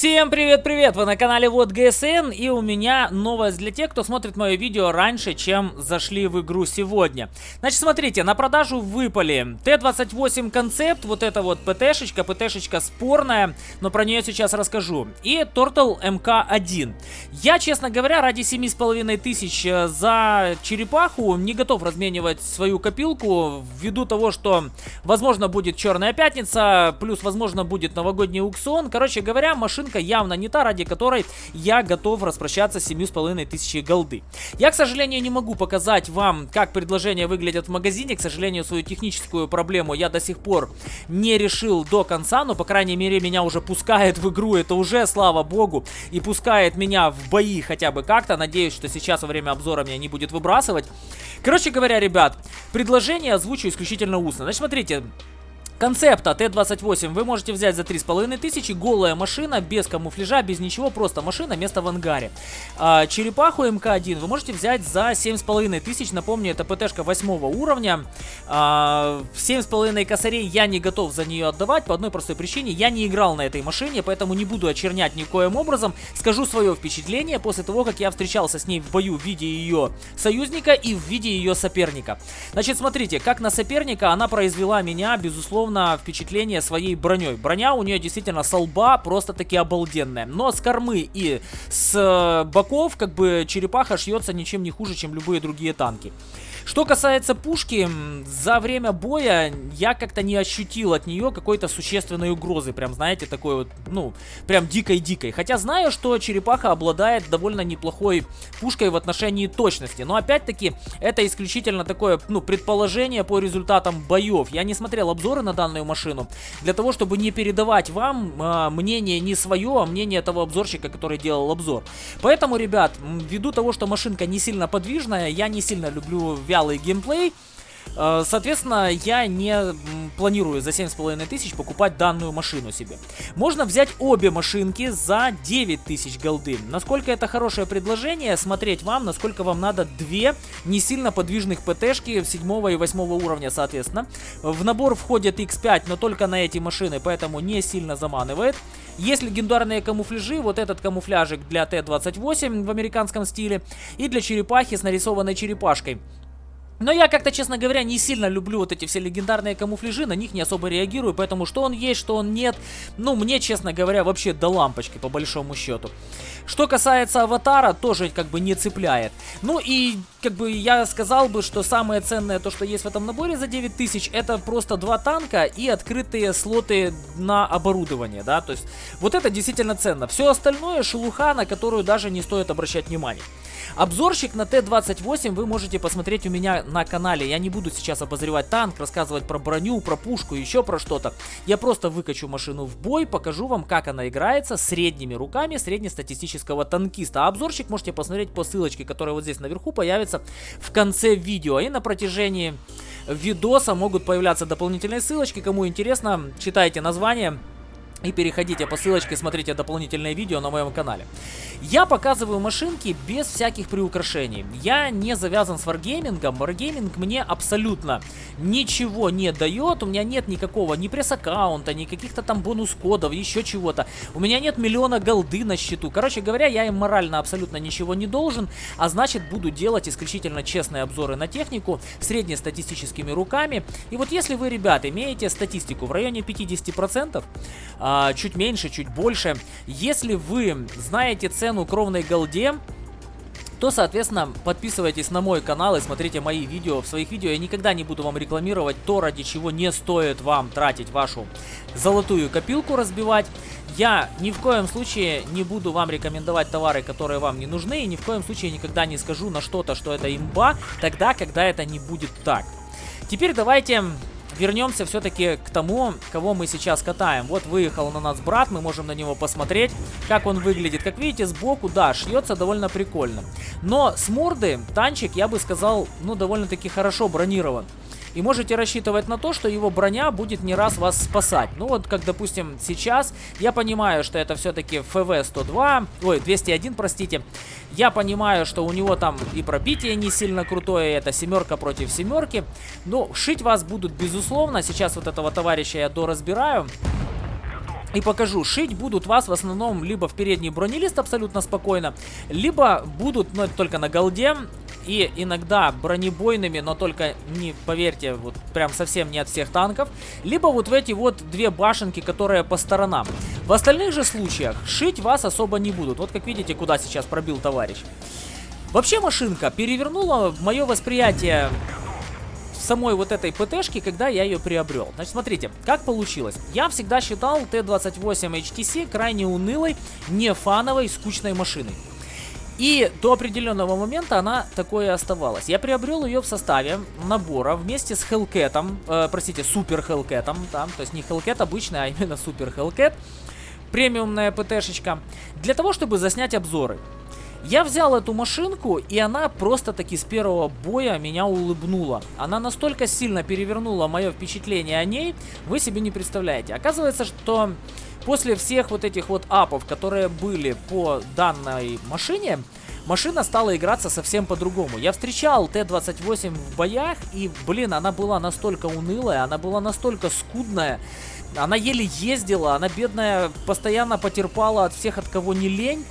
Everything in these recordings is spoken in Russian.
Всем привет-привет! Вы на канале Вот ГСН и у меня новость для тех, кто смотрит мое видео раньше, чем зашли в игру сегодня. Значит, смотрите, на продажу выпали Т-28 концепт, вот это вот ПТ-шечка, ПТ-шечка спорная, но про нее сейчас расскажу. И Turtle МК-1. Я, честно говоря, ради 7,5 тысяч э, за черепаху не готов разменивать свою копилку, ввиду того, что, возможно, будет Черная Пятница, плюс, возможно, будет новогодний аукцион. Короче говоря, машина машинка явно не та, ради которой я готов распрощаться с 7,5 тысячи голды. Я, к сожалению, не могу показать вам, как предложения выглядят в магазине. К сожалению, свою техническую проблему я до сих пор не решил до конца, но, по крайней мере, меня уже пускает в игру. Это уже, слава богу, и пускает меня в бои хотя бы как-то. Надеюсь, что сейчас во время обзора меня не будет выбрасывать. Короче говоря, ребят, предложение озвучу исключительно устно. Значит, смотрите, Концепта Т-28 вы можете взять за 3500, голая машина, без камуфляжа, без ничего, просто машина, место в ангаре. А, черепаху МК-1 вы можете взять за 7500, напомню, это ПТшка 8 уровня. А, 7,5 косарей я не готов за нее отдавать по одной простой причине, я не играл на этой машине, поэтому не буду очернять никоим образом. Скажу свое впечатление после того, как я встречался с ней в бою в виде ее союзника и в виде ее соперника. Значит, смотрите, как на соперника она произвела меня, безусловно, безусловно, впечатление своей броней. Броня у нее действительно с лба просто-таки обалденная. Но с кормы и с э, боков, как бы, черепаха шьется ничем не хуже, чем любые другие танки. Что касается пушки, за время боя я как-то не ощутил от нее какой-то существенной угрозы. Прям, знаете, такой вот, ну, прям дикой-дикой. Хотя знаю, что черепаха обладает довольно неплохой пушкой в отношении точности. Но опять-таки, это исключительно такое, ну, предположение по результатам боев. Я не смотрел обзоры на данную машину. Для того, чтобы не передавать вам э, мнение не свое, а мнение того обзорщика, который делал обзор. Поэтому, ребят, ввиду того, что машинка не сильно подвижная, я не сильно люблю вялый геймплей. Э, соответственно, я не планирую за 7,5 тысяч покупать данную машину себе. Можно взять обе машинки за 9 тысяч голды. Насколько это хорошее предложение, смотреть вам, насколько вам надо две не сильно подвижных ПТшки 7 и 8 уровня, соответственно. В набор входит X5, но только на эти машины, поэтому не сильно заманывает. Есть легендарные камуфляжи, вот этот камуфляжик для Т-28 в американском стиле и для черепахи с нарисованной черепашкой. Но я как-то, честно говоря, не сильно люблю вот эти все легендарные камуфляжи, на них не особо реагирую, поэтому что он есть, что он нет, ну, мне, честно говоря, вообще до лампочки, по большому счету. Что касается аватара, тоже как бы не цепляет. Ну и, как бы, я сказал бы, что самое ценное, то, что есть в этом наборе за 9000, это просто два танка и открытые слоты на оборудование, да, то есть вот это действительно ценно. Все остальное шелуха, на которую даже не стоит обращать внимание. Обзорщик на Т-28 вы можете посмотреть у меня на канале. Я не буду сейчас обозревать танк, рассказывать про броню, про пушку, еще про что-то. Я просто выкачу машину в бой, покажу вам, как она играется средними руками среднестатистического танкиста. А обзорщик можете посмотреть по ссылочке, которая вот здесь наверху появится в конце видео. И на протяжении видоса могут появляться дополнительные ссылочки. Кому интересно, читайте название. И переходите по ссылочке, смотрите дополнительное видео на моем канале. Я показываю машинки без всяких приукрашений. Я не завязан с Wargaming ом. Wargaming мне абсолютно ничего не дает. У меня нет никакого ни пресс-аккаунта, ни каких-то там бонус-кодов, еще чего-то. У меня нет миллиона голды на счету. Короче говоря, я им морально абсолютно ничего не должен. А значит, буду делать исключительно честные обзоры на технику среднестатистическими руками. И вот если вы, ребят, имеете статистику в районе 50%, а, чуть меньше, чуть больше. Если вы знаете цену кровной голде, то, соответственно, подписывайтесь на мой канал и смотрите мои видео. В своих видео я никогда не буду вам рекламировать то, ради чего не стоит вам тратить вашу золотую копилку, разбивать. Я ни в коем случае не буду вам рекомендовать товары, которые вам не нужны, и ни в коем случае никогда не скажу на что-то, что это имба, тогда, когда это не будет так. Теперь давайте вернемся все-таки к тому, кого мы сейчас катаем. Вот выехал на нас брат, мы можем на него посмотреть, как он выглядит. Как видите, сбоку, да, шьется довольно прикольно. Но с морды танчик, я бы сказал, ну, довольно-таки хорошо бронирован. И можете рассчитывать на то, что его броня будет не раз вас спасать. Ну вот, как, допустим, сейчас, я понимаю, что это все-таки ФВ-102, ой, 201, простите. Я понимаю, что у него там и пробитие не сильно крутое, это семерка против семерки. Но шить вас будут, безусловно. Сейчас вот этого товарища я доразбираю. и покажу. Шить будут вас в основном либо в передний бронелист абсолютно спокойно, либо будут, но ну, только на голде, и иногда бронебойными, но только не, поверьте, вот прям совсем не от всех танков, либо вот в эти вот две башенки, которые по сторонам. В остальных же случаях шить вас особо не будут. Вот как видите, куда сейчас пробил товарищ. Вообще машинка перевернула мое восприятие самой вот этой ПТшки, когда я ее приобрел. Значит, смотрите, как получилось. Я всегда считал Т-28 HTC крайне унылой, не фановой, скучной машиной. И до определенного момента она такое оставалась. Я приобрел ее в составе набора вместе с Hellcat, э, простите, Супер Hellcat, там, то есть не Hellcat обычный, а именно Супер Hellcat, премиумная ПТшечка, для того, чтобы заснять обзоры. Я взял эту машинку, и она просто-таки с первого боя меня улыбнула. Она настолько сильно перевернула мое впечатление о ней, вы себе не представляете. Оказывается, что после всех вот этих вот апов, которые были по данной машине, машина стала играться совсем по-другому. Я встречал Т-28 в боях, и, блин, она была настолько унылая, она была настолько скудная, она еле ездила, она, бедная, постоянно потерпала от всех, от кого не лень.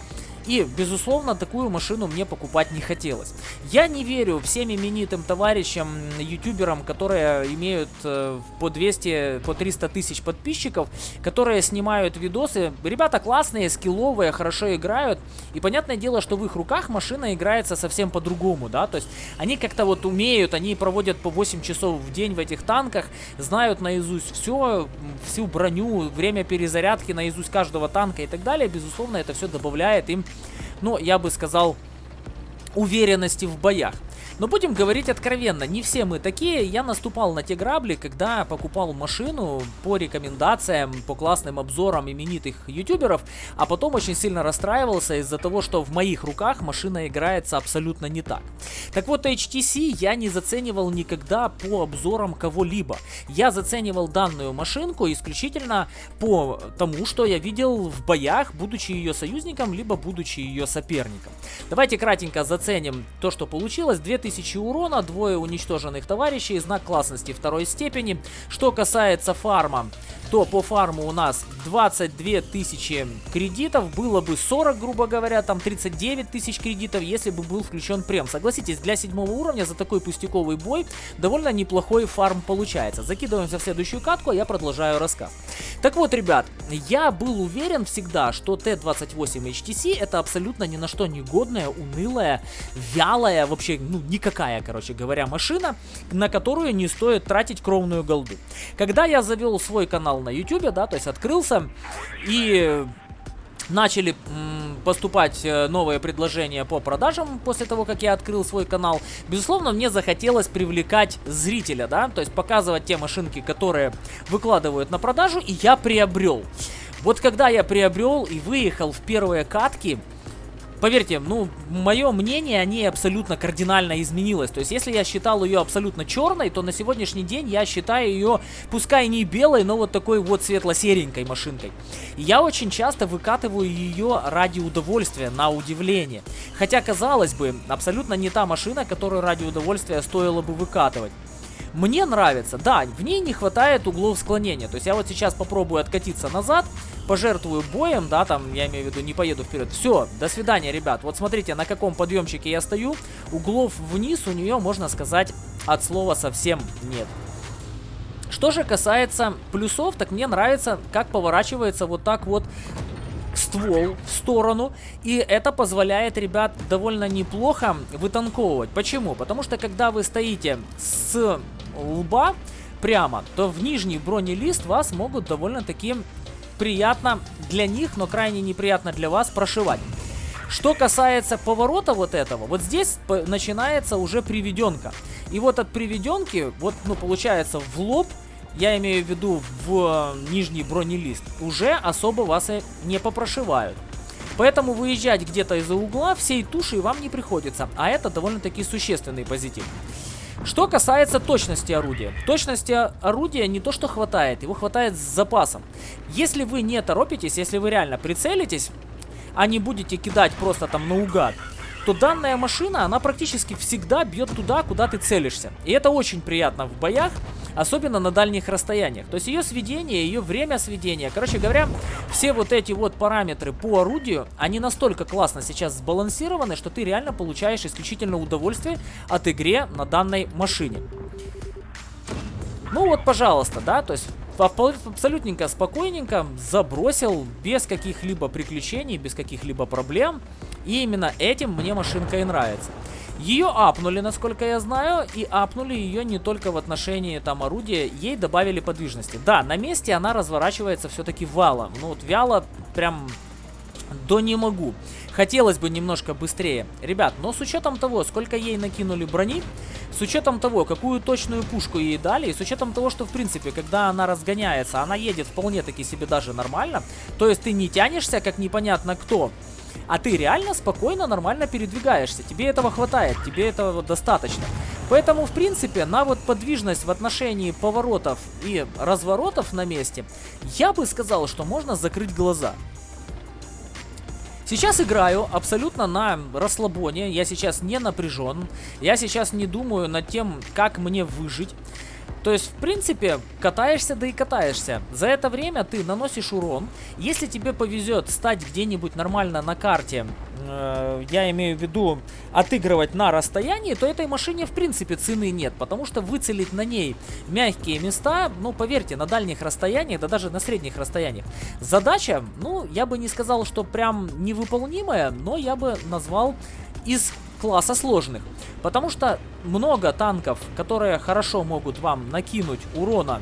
И, безусловно, такую машину мне покупать не хотелось. Я не верю всем именитым товарищам, ютуберам, которые имеют э, по 200, по 300 тысяч подписчиков, которые снимают видосы. Ребята классные, скилловые, хорошо играют. И понятное дело, что в их руках машина играется совсем по-другому, да. То есть они как-то вот умеют, они проводят по 8 часов в день в этих танках, знают наизусть все, всю броню, время перезарядки наизусть каждого танка и так далее. Безусловно, это все добавляет им ну, я бы сказал, уверенности в боях. Но будем говорить откровенно, не все мы такие. Я наступал на те грабли, когда покупал машину по рекомендациям, по классным обзорам именитых ютуберов, а потом очень сильно расстраивался из-за того, что в моих руках машина играется абсолютно не так. Так вот, HTC я не заценивал никогда по обзорам кого-либо. Я заценивал данную машинку исключительно по тому, что я видел в боях, будучи ее союзником, либо будучи ее соперником. Давайте кратенько заценим то, что получилось. 2000 1000 урона, двое уничтоженных товарищей, знак классности второй степени. Что касается фарма, то по фарму у нас 22 тысячи кредитов, было бы 40, грубо говоря, там 39 тысяч кредитов, если бы был включен прем. Согласитесь, для седьмого уровня за такой пустяковый бой довольно неплохой фарм получается. Закидываемся в следующую катку, а я продолжаю рассказ. Так вот, ребят, я был уверен всегда, что Т-28 HTC это абсолютно ни на что негодная, унылая, вялая, вообще, ну, никакая, короче говоря, машина, на которую не стоит тратить кровную голду. Когда я завел свой канал на YouTube, да, то есть открылся, и начали поступать э, новые предложения по продажам после того, как я открыл свой канал. Безусловно, мне захотелось привлекать зрителя, да, то есть показывать те машинки, которые выкладывают на продажу, и я приобрел. Вот когда я приобрел и выехал в первые катки, Поверьте, ну, мое мнение о ней абсолютно кардинально изменилось. То есть, если я считал ее абсолютно черной, то на сегодняшний день я считаю ее, пускай не белой, но вот такой вот светло-серенькой машинкой. И я очень часто выкатываю ее ради удовольствия, на удивление. Хотя, казалось бы, абсолютно не та машина, которую ради удовольствия стоило бы выкатывать. Мне нравится, да, в ней не хватает углов склонения. То есть я вот сейчас попробую откатиться назад, пожертвую боем, да, там, я имею в виду, не поеду вперед. Все, до свидания, ребят. Вот смотрите, на каком подъемчике я стою. Углов вниз у нее, можно сказать, от слова совсем нет. Что же касается плюсов, так мне нравится, как поворачивается вот так вот ствол в сторону. И это позволяет, ребят, довольно неплохо вытанковывать. Почему? Потому что когда вы стоите с лба прямо, то в нижний бронелист вас могут довольно-таки приятно для них, но крайне неприятно для вас прошивать. Что касается поворота вот этого, вот здесь начинается уже приведенка. И вот от приведенки, вот, ну, получается, в лоб, я имею в виду в э, нижний бронелист, уже особо вас и не попрошивают. Поэтому выезжать где-то из-за угла всей тушей вам не приходится, а это довольно-таки существенный позитив. Что касается точности орудия. Точности орудия не то что хватает, его хватает с запасом. Если вы не торопитесь, если вы реально прицелитесь, а не будете кидать просто там наугад, то данная машина, она практически всегда бьет туда, куда ты целишься. И это очень приятно в боях, особенно на дальних расстояниях. То есть ее сведение, ее время сведения, короче говоря, все вот эти вот параметры по орудию, они настолько классно сейчас сбалансированы, что ты реально получаешь исключительно удовольствие от игре на данной машине. Ну вот, пожалуйста, да, то есть абсолютненько спокойненько забросил, без каких-либо приключений, без каких-либо проблем. И именно этим мне машинка и нравится. Ее апнули, насколько я знаю, и апнули ее не только в отношении там орудия, ей добавили подвижности. Да, на месте она разворачивается все-таки валом. Ну вот вяло прям до не могу. Хотелось бы немножко быстрее. Ребят, но с учетом того, сколько ей накинули брони, с учетом того, какую точную пушку ей дали, и с учетом того, что, в принципе, когда она разгоняется, она едет вполне-таки себе даже нормально, то есть ты не тянешься, как непонятно кто, а ты реально спокойно, нормально передвигаешься. Тебе этого хватает, тебе этого достаточно. Поэтому, в принципе, на вот подвижность в отношении поворотов и разворотов на месте, я бы сказал, что можно закрыть глаза. Сейчас играю абсолютно на расслабоне, я сейчас не напряжен, я сейчас не думаю над тем, как мне выжить. То есть, в принципе, катаешься, да и катаешься. За это время ты наносишь урон. Если тебе повезет стать где-нибудь нормально на карте, э, я имею в виду отыгрывать на расстоянии, то этой машине, в принципе, цены нет. Потому что выцелить на ней мягкие места, ну, поверьте, на дальних расстояниях, да даже на средних расстояниях. Задача, ну, я бы не сказал, что прям невыполнимая, но я бы назвал из класса сложных. Потому что много танков, которые хорошо могут вам накинуть урона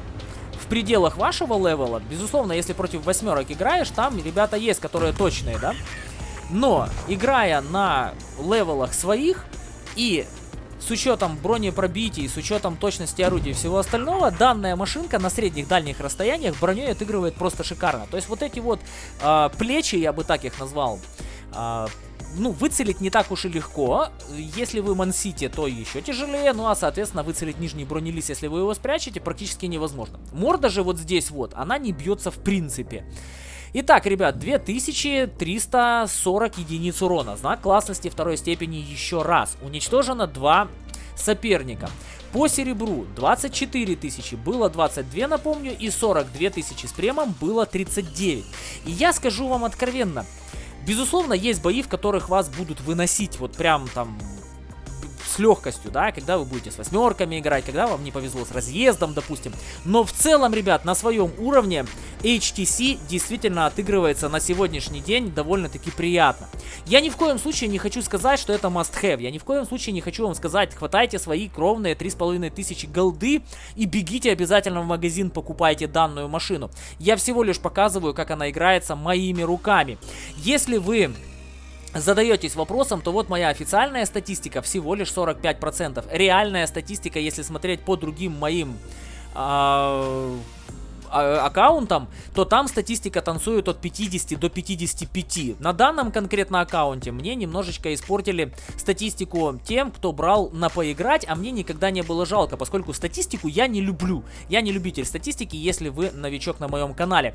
в пределах вашего левела. Безусловно, если против восьмерок играешь, там ребята есть, которые точные, да? Но, играя на левелах своих и с учетом бронепробитий, с учетом точности орудий и всего остального, данная машинка на средних дальних расстояниях броней отыгрывает просто шикарно. То есть вот эти вот э, плечи, я бы так их назвал, э, ну, выцелить не так уж и легко. Если вы мансите, то еще тяжелее. Ну, а, соответственно, выцелить нижний бронелист, если вы его спрячете, практически невозможно. Морда же вот здесь вот, она не бьется в принципе. Итак, ребят, 2340 единиц урона. Знак классности второй степени еще раз. Уничтожено два соперника. По серебру 24 тысячи, было 22, напомню, и 42 тысячи с премом было 39. И я скажу вам откровенно, Безусловно, есть бои, в которых вас будут выносить вот прям там легкостью, да, когда вы будете с восьмерками играть, когда вам не повезло с разъездом, допустим. Но в целом, ребят, на своем уровне HTC действительно отыгрывается на сегодняшний день довольно-таки приятно. Я ни в коем случае не хочу сказать, что это must-have. Я ни в коем случае не хочу вам сказать, хватайте свои кровные 3500 голды и бегите обязательно в магазин, покупайте данную машину. Я всего лишь показываю, как она играется моими руками. Если вы задаетесь вопросом, то вот моя официальная статистика всего лишь 45%. Реальная статистика, если смотреть по другим моим а, аккаунтам, то там статистика танцует от 50 до 55. На данном конкретно аккаунте мне немножечко испортили статистику тем, кто брал на поиграть, а мне никогда не было жалко, поскольку статистику я не люблю. Я не любитель статистики, если вы новичок на моем канале.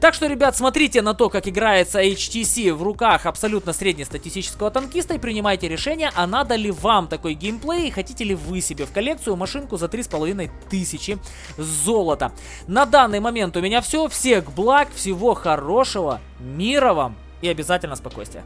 Так что, ребят, смотрите на то, как играется HTC в руках абсолютно среднестатистического танкиста и принимайте решение, а надо ли вам такой геймплей, и хотите ли вы себе в коллекцию машинку за 3500 золота. На данный данный момент у меня все. Всех благ, всего хорошего, мира вам и обязательно спокойствия.